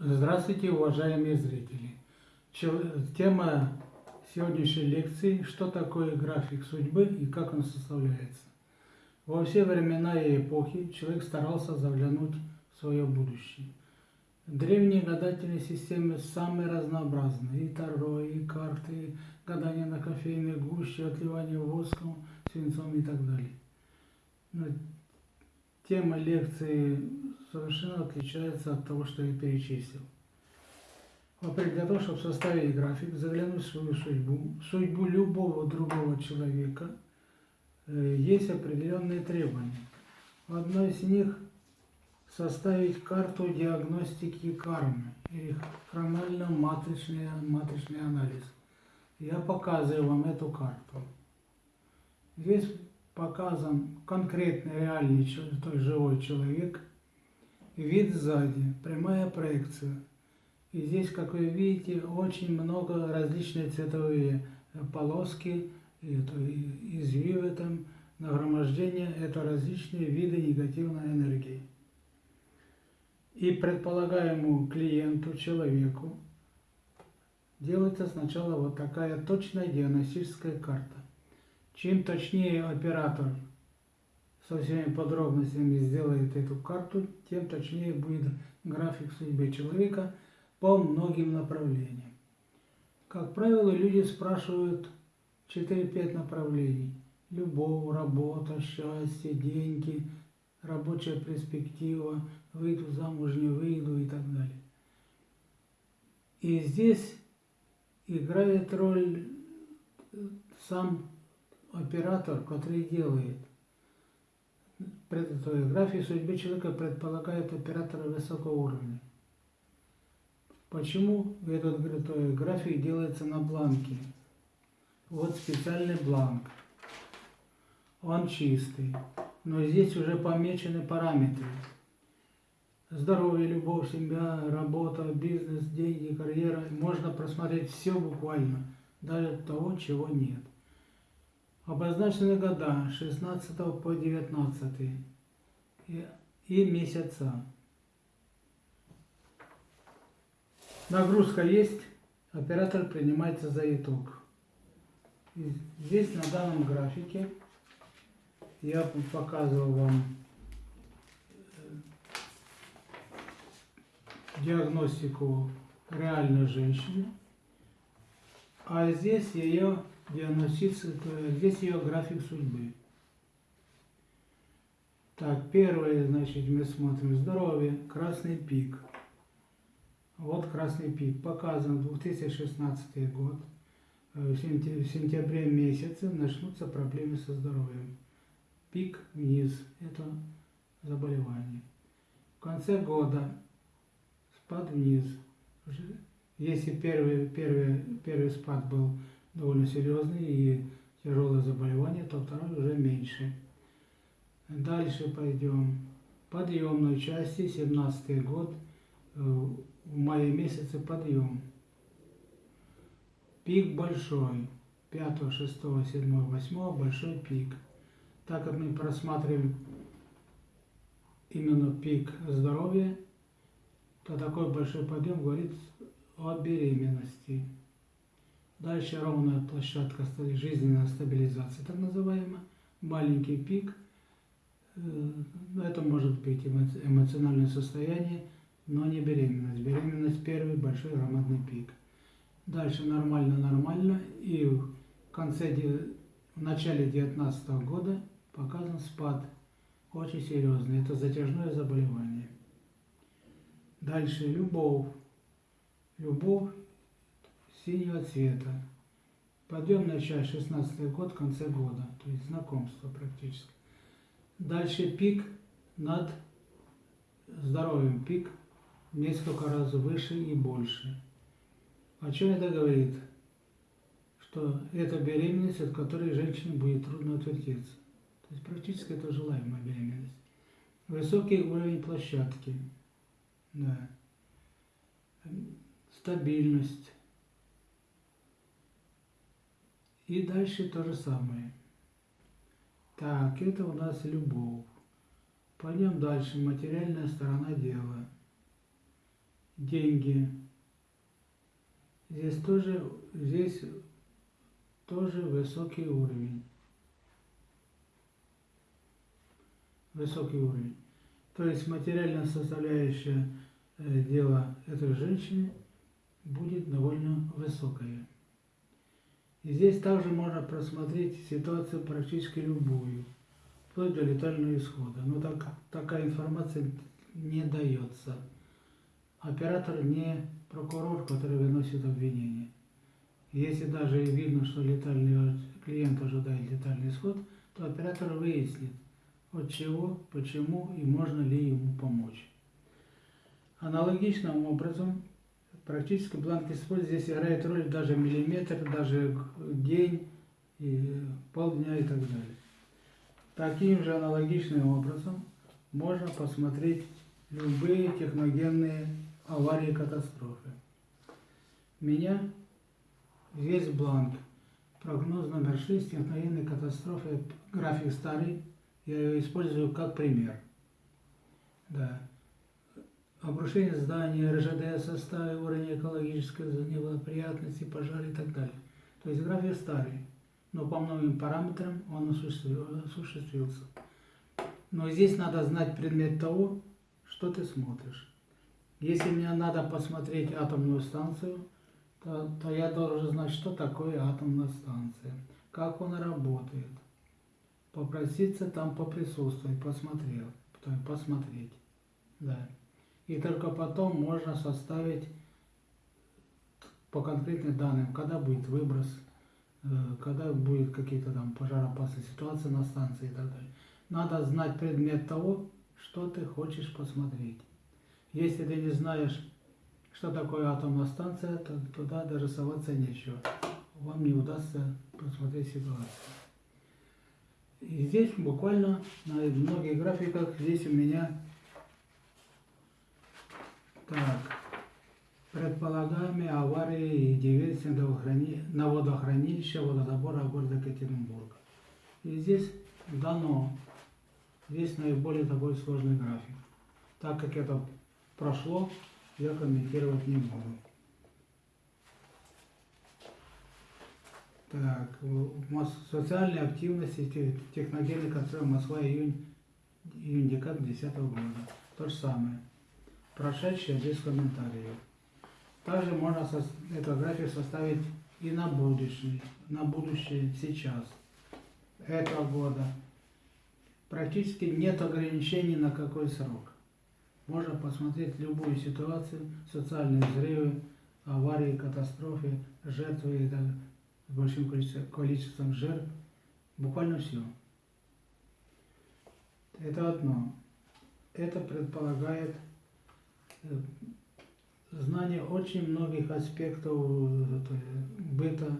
Здравствуйте, уважаемые зрители! Тема сегодняшней лекции «Что такое график судьбы и как он составляется?». Во все времена и эпохи человек старался заглянуть в свое будущее. Древние гадательные системы самые разнообразные. И таро, и карты, и гадание на кофейной гуще, отливание воском, свинцом и так далее. Но тема лекции совершенно отличается от того, что я перечислил. Во-первых, для того, чтобы составить график, заглянуть в свою судьбу, судьбу любого другого человека, э, есть определенные требования. Одно из них – составить карту диагностики кармы или хронально-матричный матричный анализ. Я показываю вам эту карту. Здесь показан конкретный реальный то есть живой человек, вид сзади, прямая проекция. И здесь, как вы видите, очень много различные цветовые полоски, извивы там, нагромождение, это различные виды негативной энергии. И предполагаемому клиенту, человеку, делается сначала вот такая точная диагностическая карта. Чем точнее оператор со всеми подробностями сделает эту карту, тем точнее будет график судьбы человека по многим направлениям. Как правило, люди спрашивают 4-5 направлений. Любовь, работа, счастье, деньги, рабочая перспектива, выйду замуж, не выйду и так далее. И здесь играет роль сам оператор, который делает график судьбы человека предполагает оператора высокого уровня. Почему этот график делается на бланке? Вот специальный бланк. Он чистый. Но здесь уже помечены параметры. Здоровье, любовь, семья, работа, бизнес, деньги, карьера. Можно просмотреть все буквально, даже того, чего нет. Обозначены года 16 по 19 и, и месяца. Нагрузка есть, оператор принимается за итог. И здесь на данном графике я показывал вам э, диагностику реальной женщины, а здесь ее диагностиция, здесь ее график судьбы. Так, первое, значит, мы смотрим здоровье, красный пик. Вот красный пик, показан 2016 год. Э, в сентябре месяце начнутся проблемы со здоровьем. Пик вниз, это заболевание. В конце года спад вниз. Если первый, первый, первый спад был довольно серьезный и тяжелое заболевание, то второй уже меньше. Дальше пойдем. Подъемной части, 17 год, э, в мае месяце подъем. Пик большой, 5, 6, 7, 8, большой пик. Так как мы просматриваем именно пик здоровья, то такой большой подъем говорит о беременности. Дальше ровная площадка жизненной стабилизации, так называемая, маленький пик. Э, это может быть эмоциональное состояние, но не беременность. Беременность первый большой громадный пик. Дальше нормально-нормально. И в конце, в начале 2019 года показан спад. Очень серьезный. Это затяжное заболевание. Дальше любовь. Любовь синего цвета. Подъемная часть 16 год, в конце года, то есть знакомство практически. Дальше пик над здоровьем, пик несколько раз выше и больше. О чем это говорит? Что это беременность, от которой женщине будет трудно отвертеться. То есть практически это желаемая беременность. Высокий уровень площадки. Да. Стабильность И дальше то же самое. Так, это у нас любовь. Пойдем дальше. Материальная сторона дела. деньги. Здесь тоже, здесь тоже высокий уровень. Высокий уровень. То есть материальная составляющая э, дела этой женщины будет довольно высокая. И здесь также можно просмотреть ситуацию практически любую, вплоть до летального исхода. Но так, такая информация не дается. Оператор не прокурор, который выносит обвинение. Если даже видно, что летальный клиент ожидает летальный исход, то оператор выяснит, от чего, почему и можно ли ему помочь. Аналогичным образом практически бланк используется, здесь играет роль даже миллиметр, даже день, и полдня и так далее. Таким же аналогичным образом можно посмотреть любые техногенные аварии катастрофы. Меня весь бланк. Прогноз номер 6 техногенной катастрофы, график старый, я его использую как пример. Да. Обрушение здания, РЖД составе, уровень экологической неблагоприятности, пожары и так далее. То есть график старый, но по многим параметрам он осуществился. Но здесь надо знать предмет того, что ты смотришь. Если мне надо посмотреть атомную станцию, то, то я должен знать, что такое атомная станция, как она работает, попроситься там поприсутствовать, посмотрел, посмотреть. Да. И только потом можно составить по конкретным данным, когда будет выброс, э, когда будет какие-то там пожароопасные ситуации на станции и так далее. Надо знать предмет того, что ты хочешь посмотреть. Если ты не знаешь, что такое атомная станция, то туда даже соваться нечего. Вам не удастся посмотреть ситуацию. И здесь буквально на многих графиках, здесь у меня так, предполагаемые аварии и диверсии на водохранилище водозабора города Екатеринбурга. И здесь дано, здесь наиболее такой сложный график. Так как это прошло, я комментировать не буду. Так, социальные активности, техногенный контроль Москва, июнь, июнь декабрь 2010 года. То же самое. Прошедшее без комментариев. Также можно эту график составить и на будущее, на будущее сейчас, этого года. Практически нет ограничений на какой срок. Можно посмотреть любую ситуацию, социальные взрывы, аварии, катастрофы, жертвы и так с большим количеством, жертв, буквально все. Это одно. Это предполагает знание очень многих аспектов э, быта,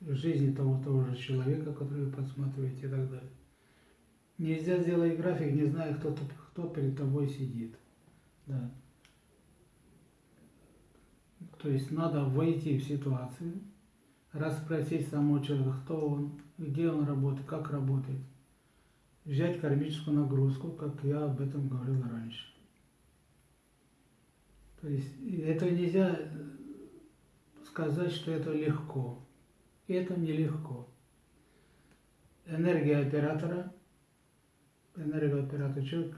жизни того, того же человека, который вы подсматриваете и так далее. Нельзя сделать график, не зная, кто, кто перед тобой сидит. Да. То есть надо войти в ситуацию, расспросить самого человека, кто он, где он работает, как работает. Взять кармическую нагрузку, как я об этом говорил раньше. То есть это нельзя сказать, что это легко. Это нелегко. Энергия оператора, энергия оператора, человек,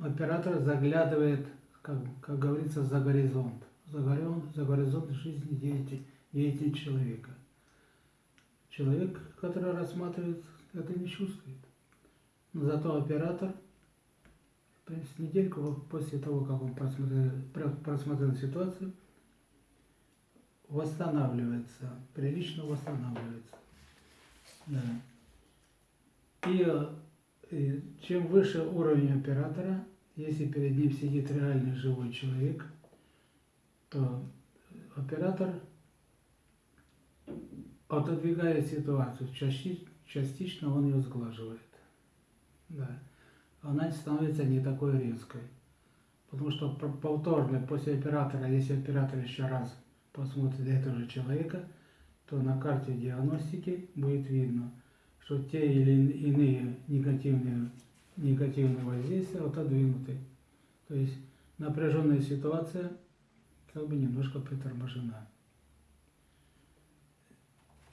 оператор заглядывает, как, как говорится, за горизонт, за горизонт, за горизонт жизни деятельности деятель человека. Человек, который рассматривает, это не чувствует. Но зато оператор, в принципе, недельку после того, как он просмотрел, просмотрел ситуацию, восстанавливается, прилично восстанавливается. Да. И, и чем выше уровень оператора, если перед ним сидит реальный живой человек, то оператор отодвигает ситуацию, частично он ее сглаживает. Да. Она становится не такой резкой. Потому что повторно после оператора, если оператор еще раз посмотрит этого же человека, то на карте диагностики будет видно, что те или иные негативные, негативные воздействия отодвинуты. То есть напряженная ситуация как бы немножко приторможена.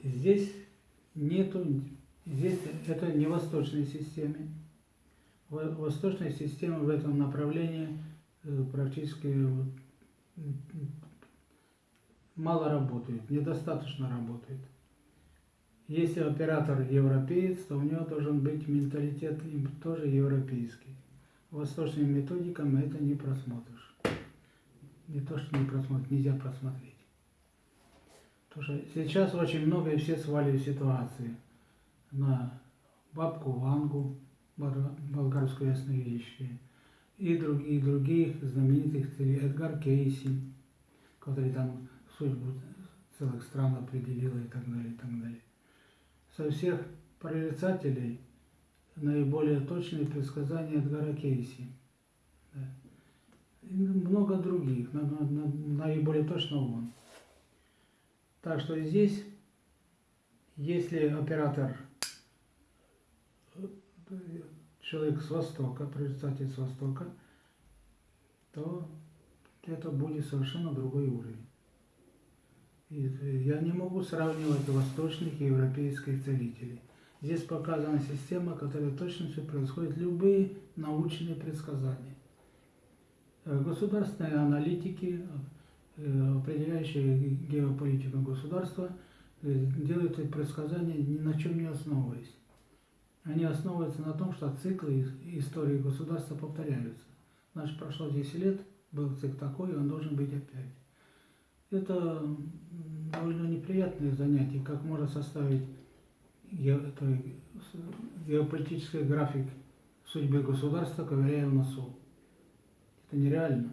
Здесь нету, здесь это не восточной системе. Восточная система в этом направлении э, практически мало работает, недостаточно работает. Если оператор европеец, то у него должен быть менталитет тоже европейский. Восточными методиками это не просмотришь. Не то, что не просмотришь, нельзя просмотреть. Потому что сейчас очень много и все свалили ситуации на бабку Вангу, болгарскую ясновидящую, и других, других знаменитых целей, Эдгар Кейси, который там судьбу целых стран определил и так далее, и так далее. Со всех прорицателей наиболее точные предсказания Эдгара Кейси. Да. И много других, но, но, но, наиболее точно он. Так что здесь, если оператор, человек с Востока, прорицатель с Востока, то это будет совершенно другой уровень. И я не могу сравнивать восточных и европейских целителей. Здесь показана система, которая точностью происходит любые научные предсказания. Государственные аналитики, Э, определяющие геополитику государства, э, делают предсказания ни на чем не основываясь. Они основываются на том, что циклы истории государства повторяются. Значит, прошло 10 лет, был цикл такой, он должен быть опять. Это довольно неприятное занятие, как можно составить геополитический график судьбы государства, ковыряя в носу. Это нереально.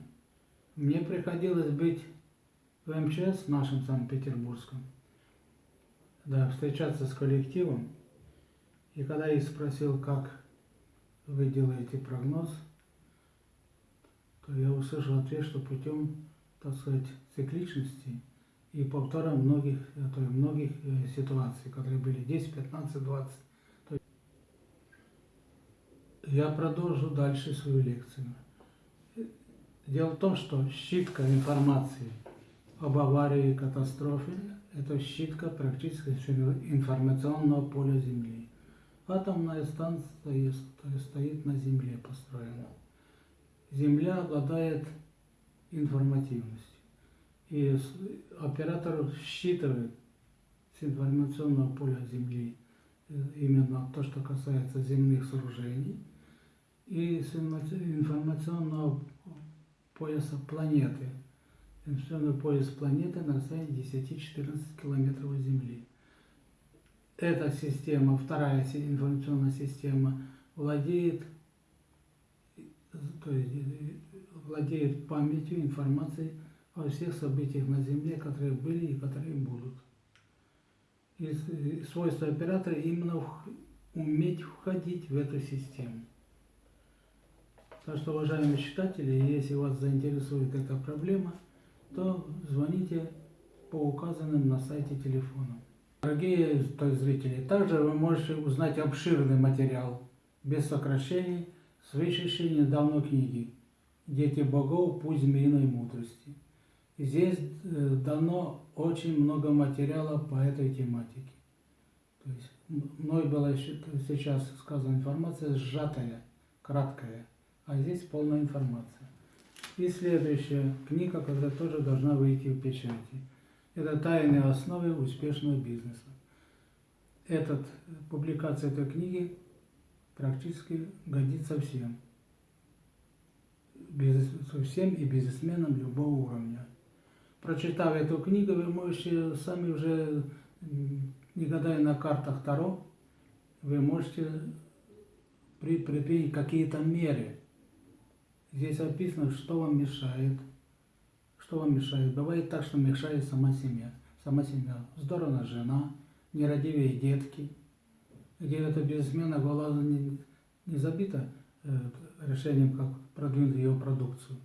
Мне приходилось быть в МЧС, нашем Санкт-Петербургском, да, встречаться с коллективом. И когда я спросил, как вы делаете прогноз, то я услышал ответ, что путем, так сказать, цикличности и повтора многих, то есть многих э, ситуаций, которые были 10, 15, 20. Я продолжу дальше свою лекцию. Дело в том, что щитка информации об аварии и катастрофе – это щитка практически информационного поля Земли. Атомная станция стоит на Земле построена. Земля обладает информативностью. И оператор считывает с информационного поля Земли э, именно то, что касается земных сооружений, и с информационного пояса планеты. Информационный пояс планеты на расстоянии 10-14 километров от Земли. Эта система, вторая информационная система, владеет, то есть, владеет памятью, информацией о всех событиях на Земле, которые были и которые будут. И свойство оператора именно уметь входить в эту систему. Так что, уважаемые читатели, если вас заинтересует эта проблема, то звоните по указанным на сайте телефонам. Дорогие зрители, также вы можете узнать обширный материал без сокращений с вышедшей недавно книги «Дети богов. Путь змеиной мудрости». Здесь э, дано очень много материала по этой тематике. То есть мной была сейчас сказана информация сжатая, краткая а здесь полная информация. И следующая книга, которая тоже должна выйти в печати. Это «Тайные основы успешного бизнеса». Этот, публикация этой книги практически годится всем. Бизнес, всем и бизнесменам любого уровня. Прочитав эту книгу, вы можете сами уже, не гадая на картах Таро, вы можете предпринять какие-то меры – Здесь описано, что вам мешает. Что вам мешает? Бывает так, что мешает сама семья. Сама семья. Здорово жена, нерадивые детки. Где эта бизнесмена голова не, не забита э, решением, как продвинуть ее продукцию,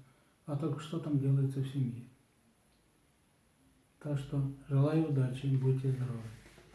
а только что там делается в семье. Так что желаю удачи, будьте здоровы.